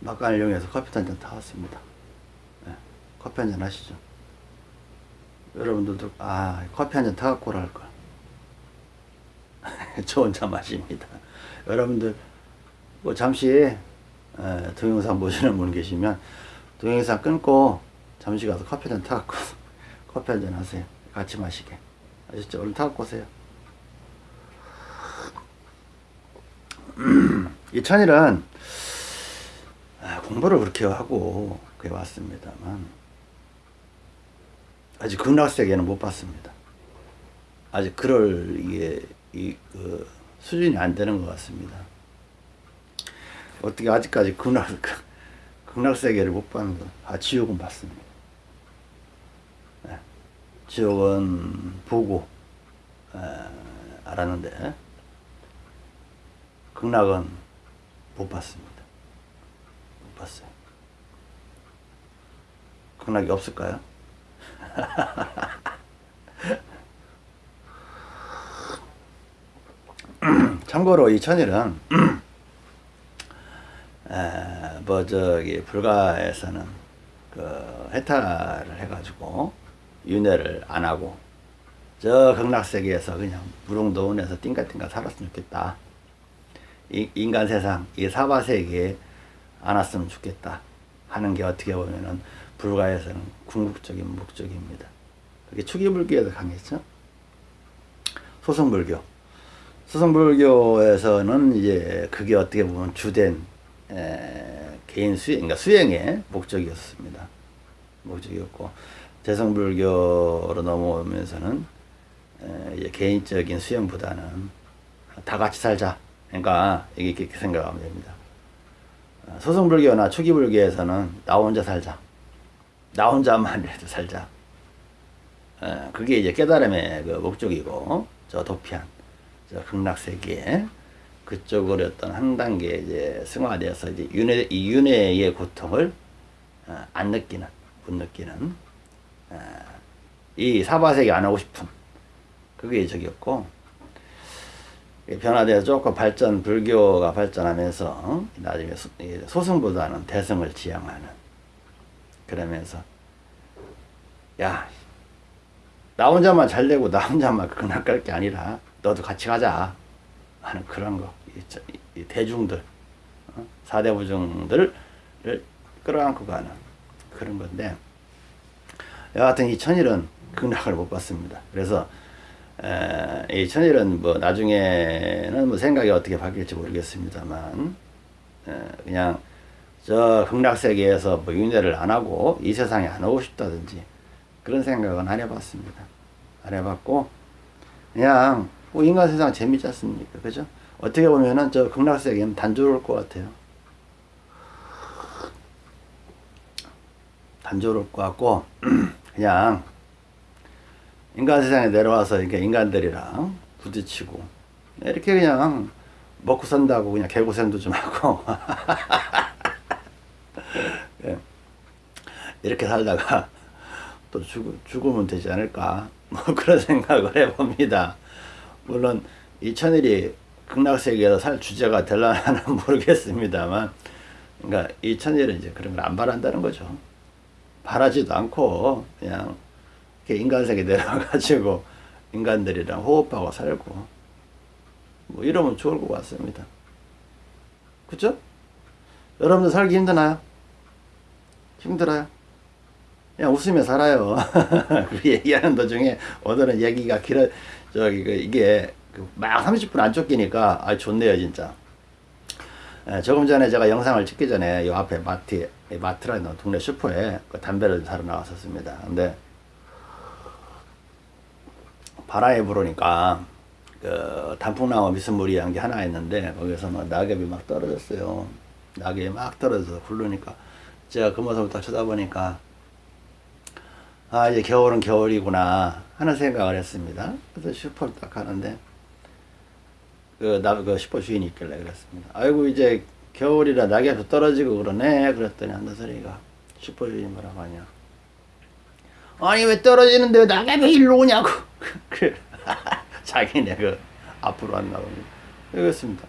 막간을 이용해서 커피 한잔 타왔습니다. 예, 커피 한잔 하시죠. 여러분들도 아 커피 한잔 타갖고 오랄 걸. 저 혼자 마십니다. 여러분들 뭐 잠시 에, 동영상 보시는 분 계시면 동영상 끊고 잠시 가서 커피 한잔 타갖고 커피 한잔 하세요. 같이 마시게. 아셨죠? 얼른 타갖고 오세요. 이 천일은 아, 공부를 그렇게 하고 그래 왔습니다만 아직 극락세계는 못 봤습니다. 아직 그럴 이게 이 그 수준이 안 되는 것 같습니다. 어떻게 아직까지 극락 극락세계를 못 봤는 거? 아 지옥은 봤습니다. 네. 지옥은 보고 에, 알았는데 극락은 못 봤습니다. 못 봤어요. 극락이 없을까요? 참고로 이 천일은 에, 뭐 저기 불가에서는 그 해탈을 해가지고 윤회를 안 하고 저 극락세계에서 그냥 무릉도원에서 띵가띵가 살았으면 좋겠다. 이, 인간 세상 이 사바세계에 안 왔으면 좋겠다 하는 게 어떻게 보면은 불가에서는 궁극적인 목적입니다. 그게 초기불교에서 강했죠. 소승불교. 소승불교에서는 이제 그게 어떻게 보면 주된 에, 개인 수행, 그러니까 수행의 목적이었습니다. 목적이었고 재성불교로 넘어오면서는 에, 이제 개인적인 수행보다는 다 같이 살자. 그러니까 이렇게 생각하면 됩니다. 소승불교나 초기불교에서는 나 혼자 살자. 나 혼자만이라도 살자. 어, 그게 이제 깨달음의 그 목적이고, 저 도피한, 저 극락세계, 그쪽으로 어떤 한 단계 이제 승화되어서 이제 윤회, 이 윤회의 고통을 어, 안 느끼는, 못 느끼는, 어, 이 사바세계 안 하고 싶은, 그게 저기였고, 변화되어 조금 발전, 불교가 발전하면서 나중에 소승보다는 대승을 지향하는 그러면서 야, 나 혼자만 잘 되고 나 혼자만 그날 갈게 아니라 너도 같이 가자 하는 그런 거. 이, 대중들, 어? 사대부중들을 끌어안고 가는 그런 건데 여하튼 이 천일은 극락을 못 봤습니다. 그래서 에, 이 천일은 뭐 나중에는 뭐 생각이 어떻게 바뀔지 모르겠습니다만 에, 그냥 저 극락세계에서 뭐 윤회를 안 하고 이 세상에 안 오고 싶다든지 그런 생각은 안 해봤습니다. 안 해봤고 그냥 뭐 인간 세상 재밌지 않습니까? 그죠? 어떻게 보면은 저 극락세계는 단조로울 것 같아요. 단조로울 것 같고 그냥 인간 세상에 내려와서 이렇게 인간들이랑 부딪히고. 이렇게 그냥 먹고 산다고 그냥 개고생도 좀 하고. 예. 이렇게 살다가 또 죽, 죽으면 되지 않을까? 뭐 그런 생각을 해봅니다. 물론 이 천일이 극락세계에서 살 주제가 될라는 모르겠습니다만 그러니까 이 천일은 이제 그런 걸 안 바란다는 거죠. 바라지도 않고 그냥 인간세계 내려가가지고 인간들이랑 호흡하고 살고 뭐 이러면 좋을 것 같습니다. 그죠? 여러분들 살기 힘드나요? 힘들어요? 그냥 웃으며 살아요. 그 얘기하는 도중에 오늘은 얘기가 길어, 저기, 그 이게 그막 30분 안 쫓기니까 아 좋네요, 진짜. 예, 조금 전에 제가 영상을 찍기 전에 요 앞에 마트, 마트라는 동네 슈퍼에 그 담배를 사러 나왔었습니다. 근데 바람이 불으니까 그 단풍나무 미스무리한 게 하나 있는데 거기서 막 낙엽이 막 떨어졌어요. 낙엽이 막 떨어져서 굴르니까 제가 그 모습을 딱 쳐다보니까 아 이제 겨울은 겨울이구나 하는 생각을 했습니다. 그래서 슈퍼를 딱 가는데 그, 나, 그 슈퍼 주인이 있길래 그랬습니다. 아이고 이제 겨울이라 낙엽도 떨어지고 그러네 그랬더니 한다 소리가 슈퍼 주인이 뭐라고 하냐 아니 왜 떨어지는데 왜 낙엽이 일로 오냐고 그 자기네 그 앞으로 왔나 봅니다 그렇습니다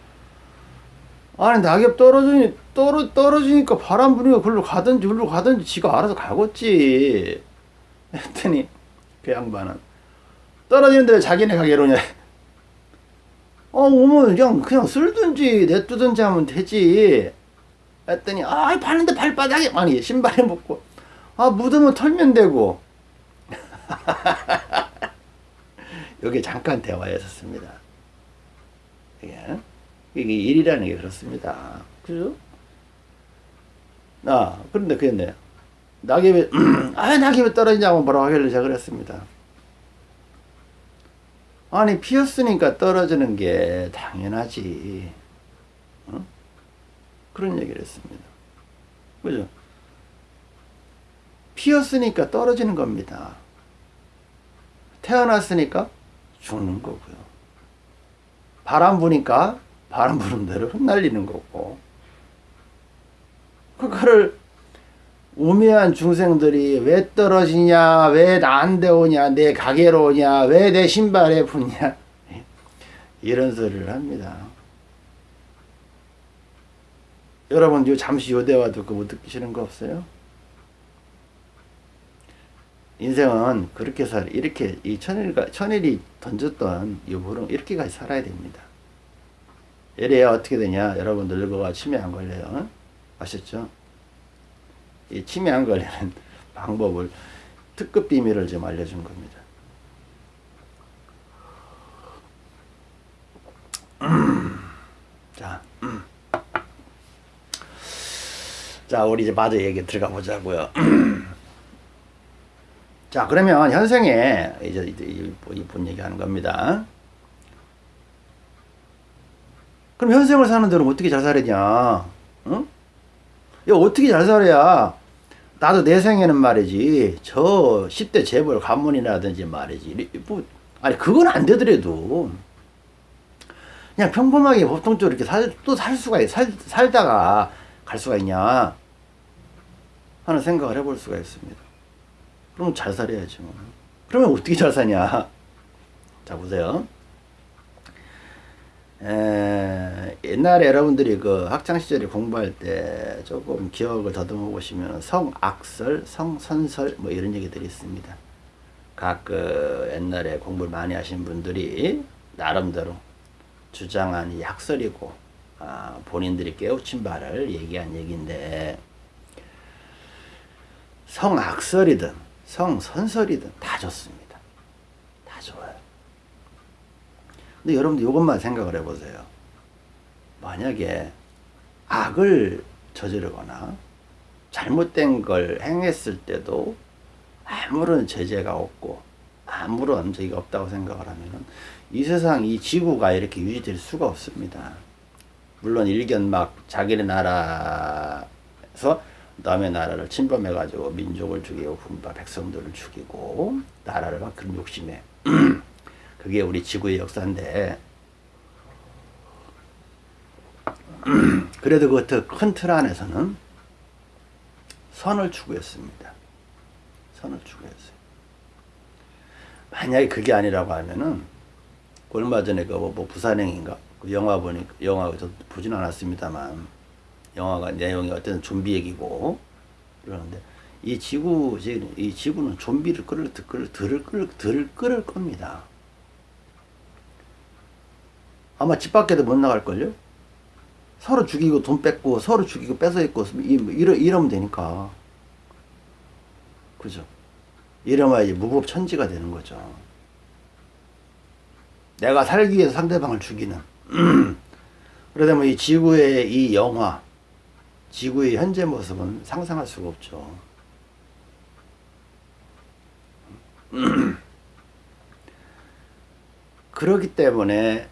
아니 낙엽 떨어지니 떨어 떨어지니까 바람 부니까 글로 가든지 글로 가든지 지가 알아서 가겠지. 했더니 그 양반은 떨어지는데 왜 자기네 가게 이러냐. 어 오면 그냥 그냥 쓸든지 냅두든지 하면 되지. 했더니 아 봤는데 발바닥에 아니 신발에 묻고 아 묻으면 털면 되고. 여기 잠깐 대화했었습니다. 이게 이게 일이라는 게 그렇습니다. 그죠? 아 그런데 그랬네. 낙엽이 아 낙엽이 떨어지냐고 뭐라고 하길래 제가 그랬습니다. 아니 피었으니까 떨어지는 게 당연하지. 어? 그런 얘기를 했습니다. 그죠? 피었으니까 떨어지는 겁니다. 태어났으니까 죽는 거고요. 바람 부니까 바람 부는 대로 흩날리는 거고. 그거를 우매한 중생들이 왜 떨어지냐, 왜 나한테 오냐, 내 가게로 오냐, 왜 내 신발에 붙냐. 이런 소리를 합니다. 여러분, 요 잠시 요 대화 듣고 뭐 느끼시는 거 없어요? 인생은 그렇게 살, 이렇게, 이 천일가, 천일이 던졌던 이 부름, 이렇게까지 살아야 됩니다. 이래야 어떻게 되냐? 여러분 늙어가 치매 안 걸려요. 아셨죠? 이 치매 안 걸리는 방법을 특급 비밀을 좀 알려준 겁니다. 자, 자, 우리 이제 마저 얘기 들어가 보자고요. 자, 그러면 현생에 이제 이분 얘기하는 겁니다. 그럼 현생을 사는 데는 어떻게 잘 살았냐? 응? 야, 어떻게 잘 살아야 나도 내 생에는 말이지 저 10대 재벌 가문이라든지 말이지 뭐 아니 그건 안 되더라도 그냥 평범하게 보통적으로 이렇게 살, 또 살 수가 있, 살, 살다가 갈 수가 있냐 하는 생각을 해볼 수가 있습니다. 그럼 잘 살아야지 뭐. 그러면 어떻게 잘 사냐? 자 보세요. 에, 옛날에 여러분들이 그 학창 시절에 공부할 때 조금 기억을 더듬어 보시면 성악설, 성선설 뭐 이런 얘기들이 있습니다. 각 그 옛날에 공부를 많이 하신 분들이 나름대로 주장한 이 학설이고 아, 본인들이 깨우친 바를 얘기한 얘기인데 성악설이든 성 선설이든 다 좋습니다. 다 좋아요. 근데 여러분들 이것만 생각을 해보세요. 만약에 악을 저지르거나 잘못된 걸 행했을 때도 아무런 제재가 없고 아무런 저기가 없다고 생각을 하면은 이 세상 이 지구가 이렇게 유지될 수가 없습니다. 물론 일견 막 자기네 나라에서 남의 나라를 침범해 가지고 민족을 죽이고 군바 백성들을 죽이고 나라를 막 그런 욕심에 그게 우리 지구의 역사인데 그래도 그큰틀 안에서는 선을 추구했습니다. 선을 추구했어요. 만약에 그게 아니라고 하면은 얼마 전에 그뭐 부산행인가 그 영화 보니 영화가 저 보진 않았습니다만 영화가 내용이 어떤 좀비 얘기고 그러는데 이 지구 이 지구는 좀비를 끌을 끌을 들을 끌을 들을 끌을 겁니다. 아마 집 밖에도 못 나갈걸요? 서로 죽이고 돈 뺏고 서로 죽이고 뺏어 있고 이러, 이러면 되니까 그죠? 이러면 이제 무법천지가 되는 거죠. 내가 살기 위해서 상대방을 죽이는 그러다 보면 이 지구의 이 영화 지구의 현재 모습은 상상할 수가 없죠. 그렇기 때문에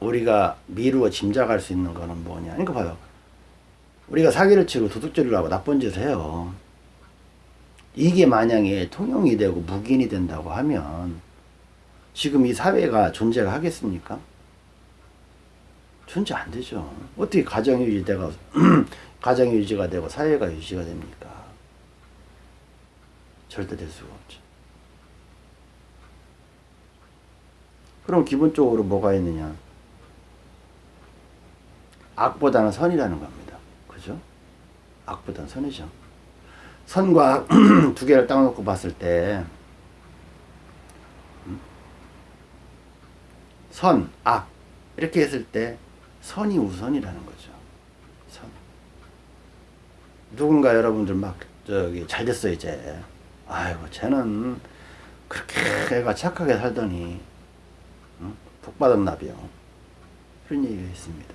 우리가 미루어 짐작할 수 있는 거는 뭐냐. 그러니까 봐요. 우리가 사기를 치고 도둑질을 하고 나쁜 짓을 해요. 이게 만약에 통용이 되고 묵인이 된다고 하면 지금 이 사회가 존재가 하겠습니까? 존재 안 되죠. 어떻게 가정이 유지되가 가정이 유지가 되고 사회가 유지가 됩니까? 절대 될 수가 없죠. 그럼 기본적으로 뭐가 있느냐? 악보다는 선이라는 겁니다. 그죠? 악보다는 선이죠. 선과 악 두 개를 딱 놓고 봤을 때 음? 선, 악 이렇게 했을 때 선이 우선이라는 거죠. 선. 누군가 여러분들 막 저기 잘 됐어 이제. 아이고 쟤는 그렇게 애가 착하게 살더니 응? 복 받았나비요. 그런 얘기가 있습니다.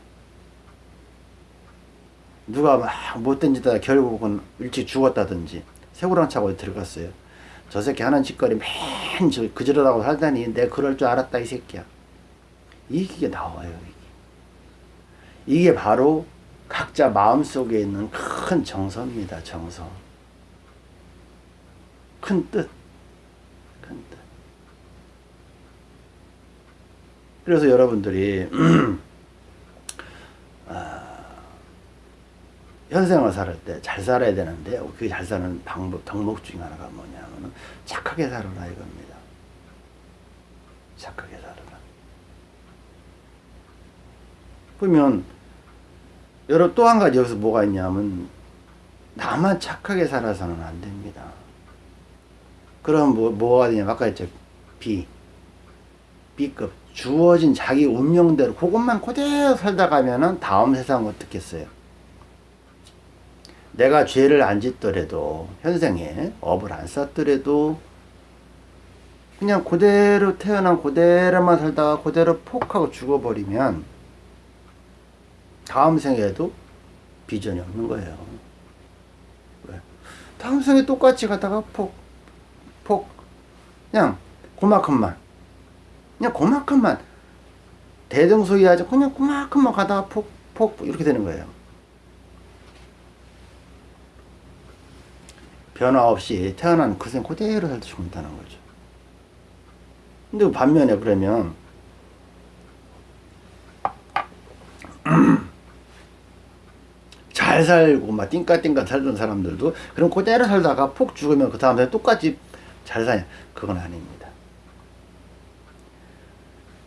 누가 막 못된 짓 하다 결국은 일찍 죽었다든지 세고랑 차고 들어갔어요. 저 새끼 하는 짓거리 맨저 그지러다고 살다니 내 그럴 줄 알았다 이 새끼야. 이게 나와요. 이게, 이게 바로 각자 마음속에 있는 큰 정서입니다. 정서. 큰 뜻. 큰 뜻. 그래서 여러분들이 현생을 살 때 잘 살아야 되는데 그 잘 사는 방법 덕목 중에 하나가 뭐냐면은 착하게 살아라 이겁니다. 착하게 살아라. 그러면 여러 또 한 가지 여기서 뭐가 있냐면 나만 착하게 살아서는 안 됩니다. 그럼 뭐 뭐가 되냐 아까 했죠 B B급 주어진 자기 운명대로 그것만 그대로 살다 가면은 다음 세상 어떻겠어요? 내가 죄를 안 짓더라도 현생에 업을 안 쌓더라도 그냥 그대로 태어난 그대로만 살다가 그대로 폭하고 죽어버리면 다음 생에도 비전이 없는 거예요. 왜? 다음 생에 똑같이 가다가 폭, 폭, 그냥 그만큼만, 그냥 그만큼만 대등소이하지 그냥 그만큼만 가다가 폭, 폭 이렇게 되는 거예요. 변화 없이 태어난 그생 그대로 살다 죽는다는 거죠. 근데 반면에 그러면 잘 살고 막 띵까띵까 살던 사람들도 그럼 그대로 살다가 폭 죽으면 그 다음에 똑같이 잘 사냐 그건 아닙니다.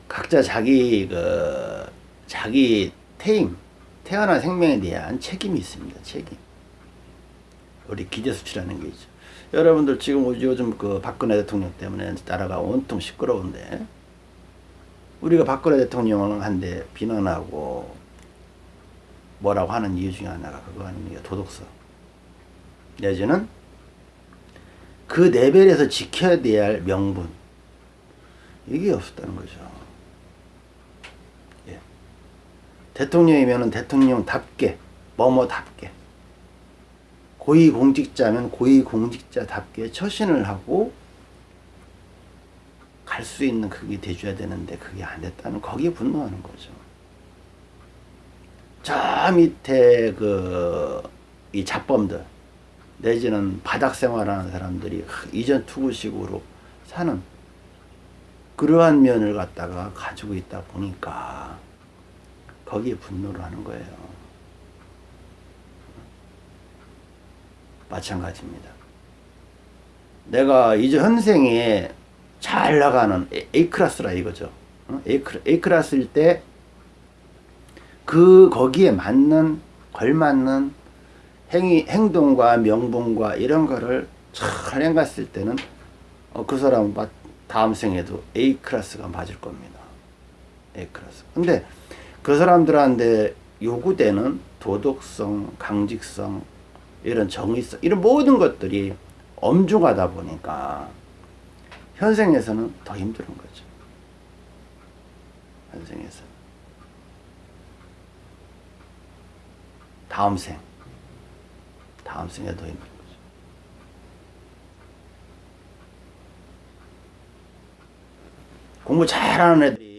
각자 자기 그 자기 태임 태어난 생명에 대한 책임이 있습니다. 책임. 우리 기대 수치라는 게 있죠. 여러분들 지금 요즘 그 박근혜 대통령 때문에 나라가 온통 시끄러운데 우리가 박근혜 대통령을 한데 비난하고 뭐라고 하는 이유 중에 하나가 그거 아닙니까? 도덕성. 내지는 그 레벨에서 지켜야 될 명분. 이게 없었다는 거죠. 예. 대통령이면 대통령답게, 뭐뭐답게. 고위공직자면 고위공직자답게 처신을 하고 갈 수 있는 그게 돼줘야 되는데 그게 안 됐다는 거기에 분노하는 거죠. 저 밑에 그 이 잡범들 내지는 바닥 생활하는 사람들이 이전 투구식으로 사는 그러한 면을 갖다가 가지고 있다 보니까 거기에 분노를 하는 거예요. 마찬가지입니다. 내가 이제 현생에 잘 나가는 A클래스라 이거죠. A클래스일 때 그 거기에 맞는 걸맞는 행위, 행동과 명분과 이런 거를 잘 행갔을 때는 어, 그 사람은 다음 생에도 A 클래스가 맞을 겁니다. A 클래스. 근데 그 사람들한테 요구되는 도덕성, 강직성, 이런 정의성, 이런 모든 것들이 엄중하다 보니까 현생에서는 더 힘든 거죠. 현생에서. 다음 생. 다음 생에 더 힘든 거죠. 공부 잘하는 애들이